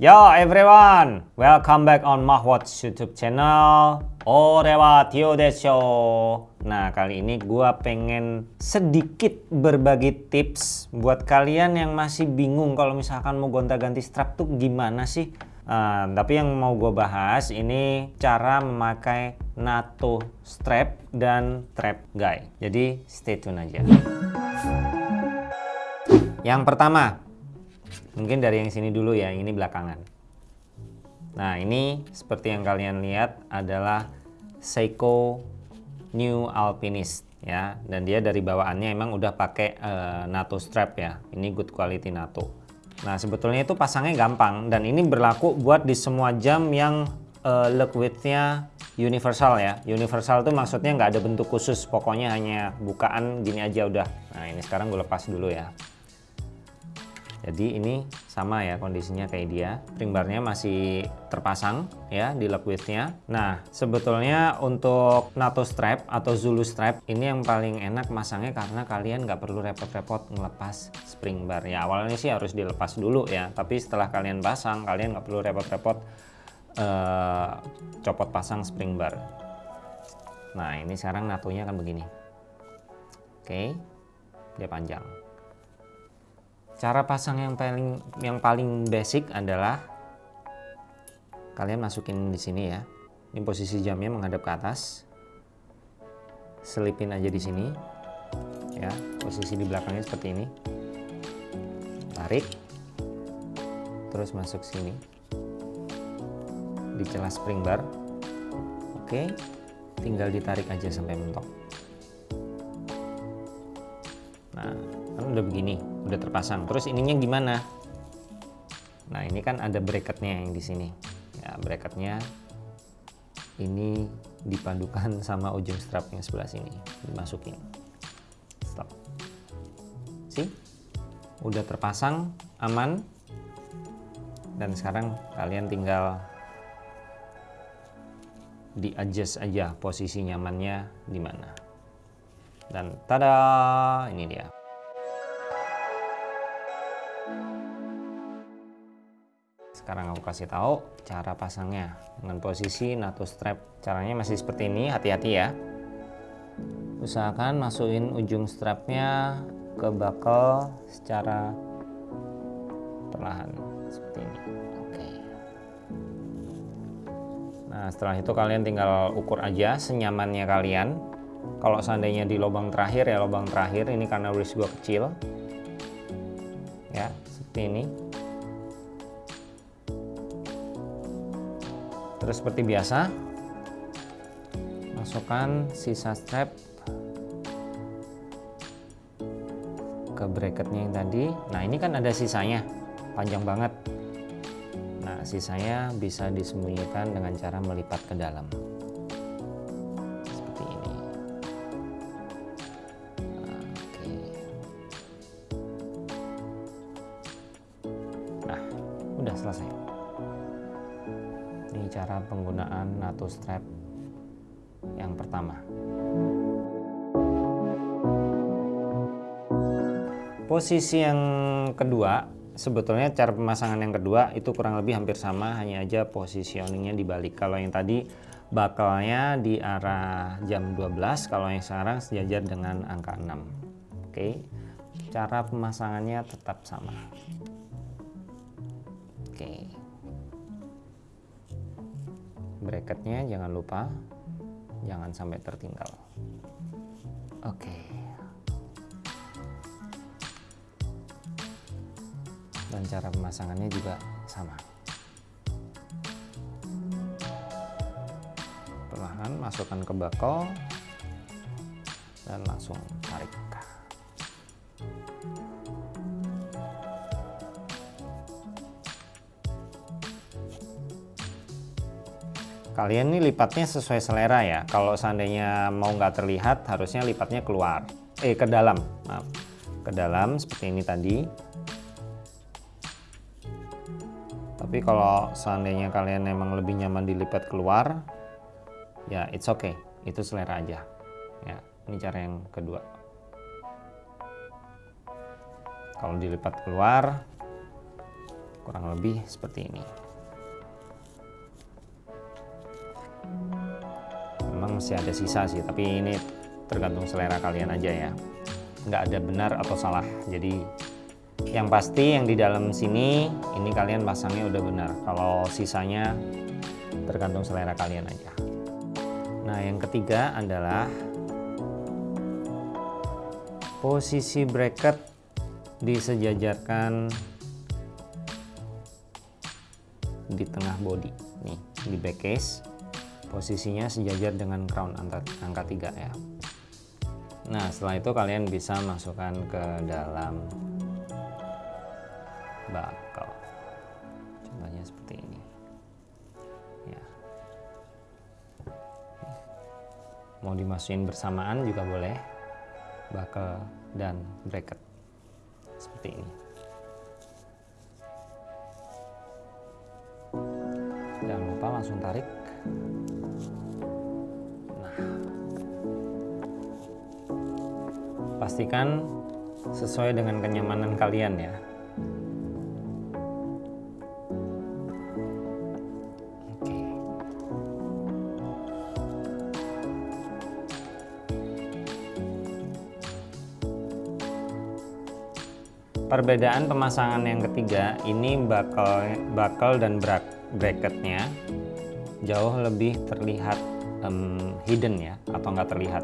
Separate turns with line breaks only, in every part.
Yo everyone, welcome back on Mahwatch YouTube channel. Orewa Tio Desho. Nah, kali ini gua pengen sedikit berbagi tips buat kalian yang masih bingung kalau misalkan mau gonta-ganti strap tuh gimana sih? Uh, tapi yang mau gue bahas ini cara memakai NATO strap dan trap guy. Jadi stay tune aja. Yang pertama, Mungkin dari yang sini dulu ya, ini belakangan. Nah, ini seperti yang kalian lihat adalah Seiko New Alpinist ya, dan dia dari bawaannya emang udah pakai uh, NATO strap ya. Ini good quality NATO. Nah, sebetulnya itu pasangnya gampang dan ini berlaku buat di semua jam yang uh, look width-nya universal ya. Universal tuh maksudnya nggak ada bentuk khusus, pokoknya hanya bukaan gini aja udah. Nah, ini sekarang gue lepas dulu ya. Jadi ini sama ya kondisinya kayak dia. Spring barnya masih terpasang ya di lock widthnya. Nah sebetulnya untuk NATO strap atau Zulu strap ini yang paling enak masangnya karena kalian nggak perlu repot-repot ngelepas spring bar. Ya awalnya sih harus dilepas dulu ya. Tapi setelah kalian pasang kalian nggak perlu repot-repot uh, copot pasang spring bar. Nah ini sekarang NATO-nya akan begini. Oke, dia panjang. Cara pasang yang paling yang paling basic adalah kalian masukin di sini ya. Ini posisi jamnya menghadap ke atas. Selipin aja di sini. Ya, posisi di belakangnya seperti ini. Tarik. Terus masuk sini. Di celah spring bar. Oke. Tinggal ditarik aja sampai mentok. Nah, kan udah begini udah terpasang. Terus ininya gimana? Nah ini kan ada bracketnya yang di sini. Ya bracketnya ini dipadukan sama ujung strap yang sebelah sini. Dimasukin. Stop. Sih udah terpasang aman. Dan sekarang kalian tinggal di adjust aja posisi nyamannya di mana. Dan tada! Ini dia sekarang aku kasih tahu cara pasangnya. Dengan posisi NATO strap. Caranya masih seperti ini hati-hati ya. Usahakan masukin ujung strapnya ke buckle secara perlahan seperti ini. Oke. Nah setelah itu kalian tinggal ukur aja senyamannya kalian. Kalau seandainya di lubang terakhir ya lubang terakhir ini karena wrist gua kecil. Ya seperti ini terus seperti biasa masukkan sisa strap ke bracketnya yang tadi. Nah ini kan ada sisanya panjang banget. Nah sisanya bisa disembunyikan dengan cara melipat ke dalam strap yang pertama. Posisi yang kedua, sebetulnya cara pemasangan yang kedua itu kurang lebih hampir sama, hanya aja positioningnya dibalik. Kalau yang tadi bakalnya di arah jam 12, kalau yang sekarang sejajar dengan angka 6. Oke, cara pemasangannya tetap sama. Oke bracketnya jangan lupa jangan sampai tertinggal. Oke. Okay. dan cara pemasangannya juga sama. Perlahan masukkan ke bakal dan langsung tarik kalian nih lipatnya sesuai selera ya. Kalau seandainya mau nggak terlihat harusnya lipatnya keluar. Eh ke dalam maaf. Ke dalam seperti ini tadi. Tapi kalau seandainya kalian memang lebih nyaman dilipat keluar ya it's okay. Itu selera aja. Ya ini cara yang kedua. Kalau dilipat keluar kurang lebih seperti ini masih ada sisa sih tapi ini tergantung selera kalian aja ya. Nggak ada benar atau salah. Jadi yang pasti yang di dalam sini ini kalian pasangnya udah benar. Kalau sisanya tergantung selera kalian aja. Nah yang ketiga adalah posisi bracket disejajarkan di tengah body. Nih di back case posisinya sejajar dengan crown angka 3 ya. Nah setelah itu kalian bisa masukkan ke dalam bakal. Contohnya seperti ini. Ya. Mau dimasukin bersamaan juga boleh. Bakal dan bracket. Seperti ini. Jangan lupa langsung tarik pastikan sesuai dengan kenyamanan kalian ya. Perbedaan pemasangan yang ketiga ini bakal bakal dan bracketnya jauh lebih terlihat um, hidden ya atau nggak terlihat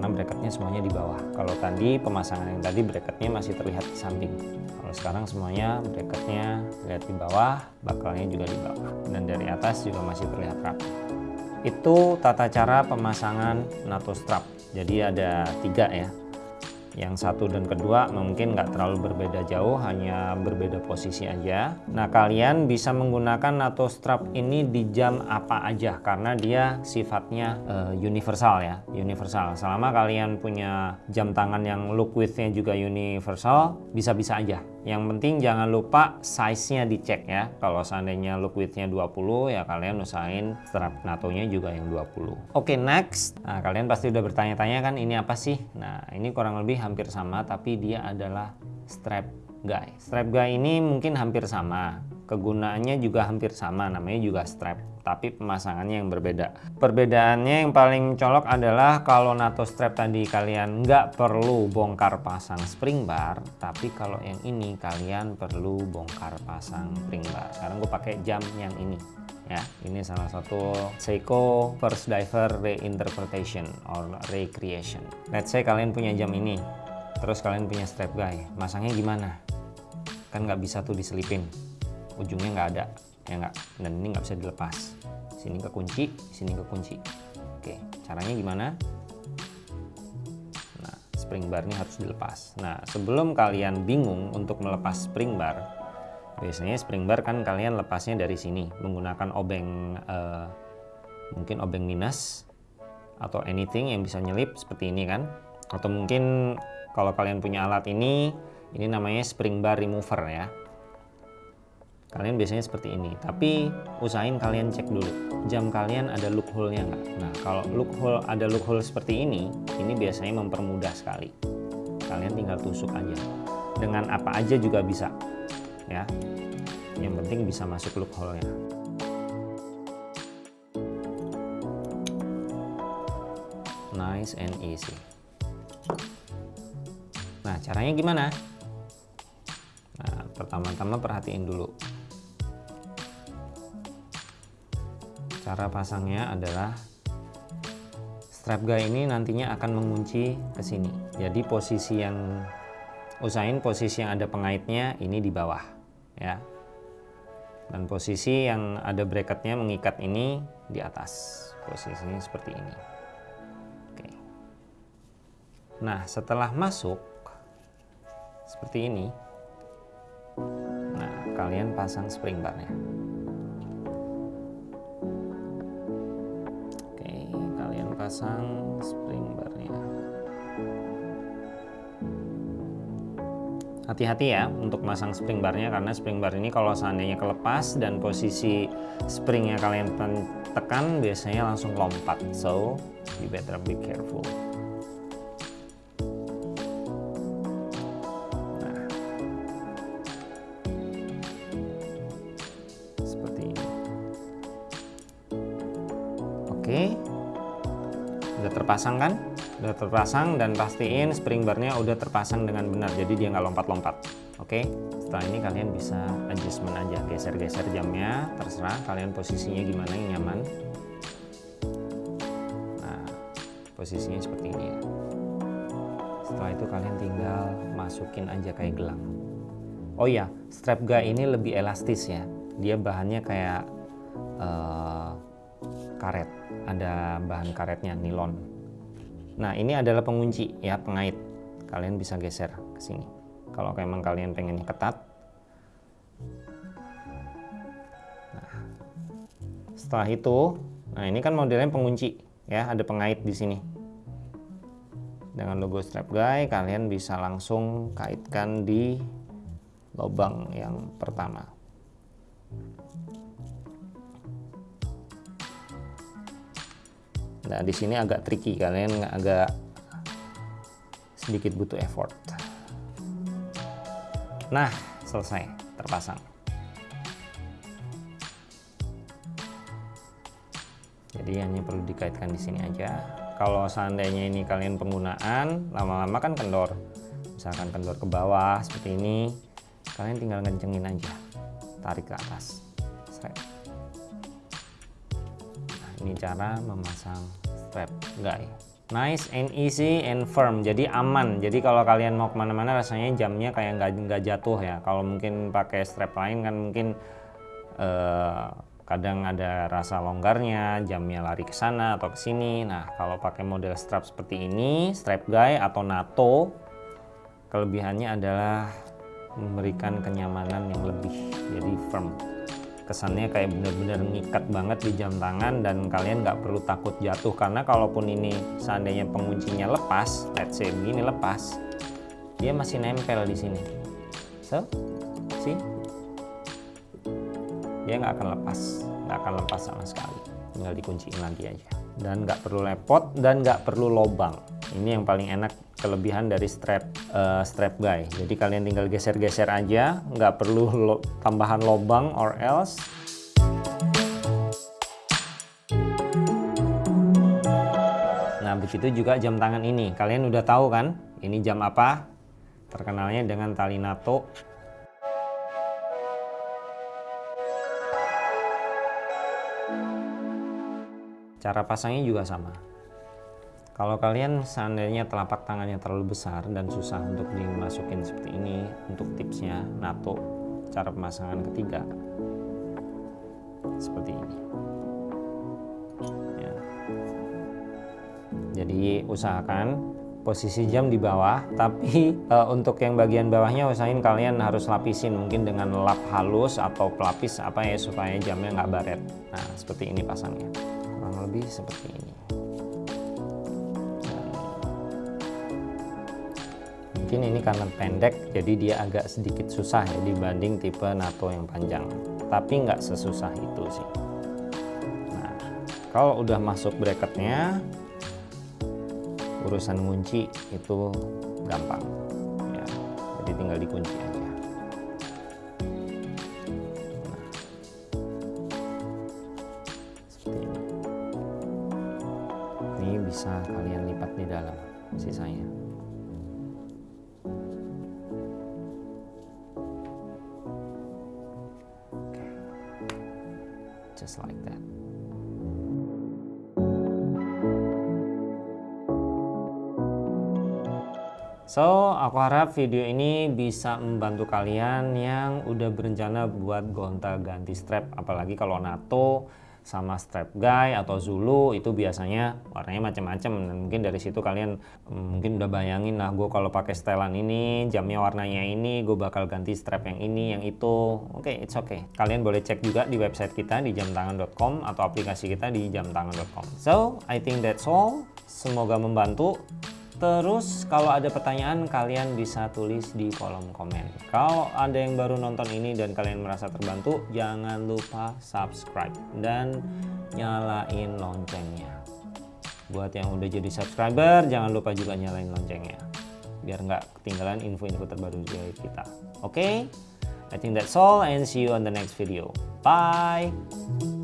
karena bracketnya semuanya di bawah. Kalau tadi pemasangan yang tadi bracketnya masih terlihat di samping. Kalau sekarang semuanya bracketnya lihat di bawah, bakalnya juga di bawah dan dari atas juga masih terlihat rapi. Itu tata cara pemasangan NATO strap. Jadi ada tiga ya yang satu dan kedua mungkin nggak terlalu berbeda jauh hanya berbeda posisi aja nah kalian bisa menggunakan NATO strap ini di jam apa aja karena dia sifatnya uh, universal ya universal selama kalian punya jam tangan yang look widthnya juga universal bisa-bisa aja yang penting jangan lupa size-nya dicek ya. Kalau seandainya look width-nya 20 ya kalian usahain strap NATO-nya juga yang 20. Oke, okay, next. Nah, kalian pasti udah bertanya-tanya kan ini apa sih? Nah, ini kurang lebih hampir sama tapi dia adalah strap guy. Strap guy ini mungkin hampir sama. Kegunaannya juga hampir sama, namanya juga strap tapi pemasangannya yang berbeda. Perbedaannya yang paling colok adalah kalau NATO strap tadi kalian nggak perlu bongkar pasang spring bar, tapi kalau yang ini kalian perlu bongkar pasang spring bar. Sekarang gue pakai jam yang ini. Ya, ini salah satu Seiko First Diver Reinterpretation or Recreation. Let's say kalian punya jam ini, terus kalian punya strap guy, masangnya gimana? Kan nggak bisa tuh diselipin, ujungnya nggak ada ya enggak dan ini nggak bisa dilepas. Sini kekunci sini kekunci oke caranya gimana? Nah spring bar ini harus dilepas. Nah sebelum kalian bingung untuk melepas spring bar biasanya spring bar kan kalian lepasnya dari sini menggunakan obeng eh, mungkin obeng minus atau anything yang bisa nyelip seperti ini kan. Atau mungkin kalau kalian punya alat ini ini namanya spring bar remover ya. Kalian biasanya seperti ini tapi usahain kalian cek dulu jam kalian ada loophole nya nggak? Nah kalau loophole ada loophole seperti ini ini biasanya mempermudah sekali. Kalian tinggal tusuk aja. Dengan apa aja juga bisa ya. Yang penting bisa masuk loophole nya nice and easy. Nah caranya gimana? Nah, pertama-tama perhatiin dulu. Cara pasangnya adalah strap guy ini nantinya akan mengunci ke sini. Jadi posisi yang usahain posisi yang ada pengaitnya ini di bawah ya. Dan posisi yang ada bracketnya mengikat ini di atas. Posisinya seperti ini. Oke. Nah setelah masuk seperti ini. Nah kalian pasang spring barnya. Pasang spring barnya hati-hati ya untuk masang spring barnya karena spring bar ini kalau seandainya kelepas dan posisi springnya kalian tekan biasanya langsung lompat. So you better be careful. Nah. seperti ini. Oke. Udah terpasang kan? Udah terpasang dan pastiin spring barnya udah terpasang dengan benar. Jadi dia nggak lompat-lompat. Oke. Setelah ini kalian bisa adjustment aja, geser-geser jamnya, terserah kalian posisinya gimana yang nyaman. Nah, posisinya seperti ini. Setelah itu kalian tinggal masukin aja kayak gelang. Oh iya, strap guy ini lebih elastis ya. Dia bahannya kayak uh, karet, ada bahan karetnya nilon. Nah ini adalah pengunci ya pengait. Kalian bisa geser ke sini. Kalau memang kalian pengennya ketat. Nah, setelah itu, nah ini kan modelnya pengunci ya, ada pengait di sini. Dengan logo strap guy, kalian bisa langsung kaitkan di lubang yang pertama. Nah, di sini agak tricky, kalian agak sedikit butuh effort. Nah, selesai, terpasang. Jadi hanya perlu dikaitkan di sini aja. Kalau seandainya ini kalian penggunaan, lama-lama kan kendor. Misalkan kendor ke bawah seperti ini, kalian tinggal ngencengin aja, tarik ke atas. Nah, ini cara memasang strap. Guy nice and easy and firm. Jadi aman. Jadi kalau kalian mau ke mana-mana rasanya jamnya kayak nggak nggak jatuh ya. Kalau mungkin pakai strap lain kan mungkin uh, kadang ada rasa longgarnya jamnya lari ke sana atau ke sini. Nah kalau pakai model strap seperti ini strap guy atau NATO kelebihannya adalah memberikan kenyamanan yang lebih. Jadi firm kesannya kayak bener-bener ngikat banget di jam tangan dan kalian nggak perlu takut jatuh. Karena kalaupun ini seandainya penguncinya lepas let's say begini lepas dia masih nempel di sini. So see? Dia nggak akan lepas nggak akan lepas sama sekali. Tinggal dikunciin lagi aja dan nggak perlu lepot dan nggak perlu lobang. Ini yang paling enak kelebihan dari strap uh, strap guy. Jadi kalian tinggal geser-geser aja nggak perlu lo tambahan lobang or else. Nah begitu juga jam tangan ini. Kalian udah tahu kan ini jam apa? Terkenalnya dengan tali NATO cara pasangnya juga sama kalau kalian seandainya telapak tangannya terlalu besar dan susah untuk dimasukin seperti ini, untuk tipsnya NATO cara pemasangan ketiga seperti ini. Ya. Jadi usahakan posisi jam di bawah, tapi e, untuk yang bagian bawahnya usahain kalian harus lapisin mungkin dengan lap halus atau pelapis apa ya supaya jamnya nggak baret. Nah seperti ini pasangnya, lebih seperti ini. mungkin ini karena pendek jadi dia agak sedikit susah ya dibanding tipe NATO yang panjang. Tapi nggak sesusah itu sih. Nah kalau udah masuk bracketnya urusan kunci itu gampang. Ya jadi tinggal dikunci aja bisa kalian lipat di dalam sisanya. Just like that. So, aku harap video ini bisa membantu kalian yang udah berencana buat gonta-ganti strap, apalagi kalau NATO sama strap guy atau Zulu itu biasanya warnanya macam-macam dan mungkin dari situ kalian mm, mungkin udah bayangin nah gue kalau pakai setelan ini jamnya warnanya ini gue bakal ganti strap yang ini yang itu. Oke okay, it's okay. Kalian boleh cek juga di website kita di jamtangan.com atau aplikasi kita di jamtangan.com so I think that's all. Semoga membantu Terus kalau ada pertanyaan kalian bisa tulis di kolom komen. Kalau ada yang baru nonton ini dan kalian merasa terbantu, jangan lupa subscribe dan nyalain loncengnya. Buat yang udah jadi subscriber, jangan lupa juga nyalain loncengnya. Biar nggak ketinggalan info-info terbaru dari kita. Oke? Okay? I think that's all and see you on the next video. Bye!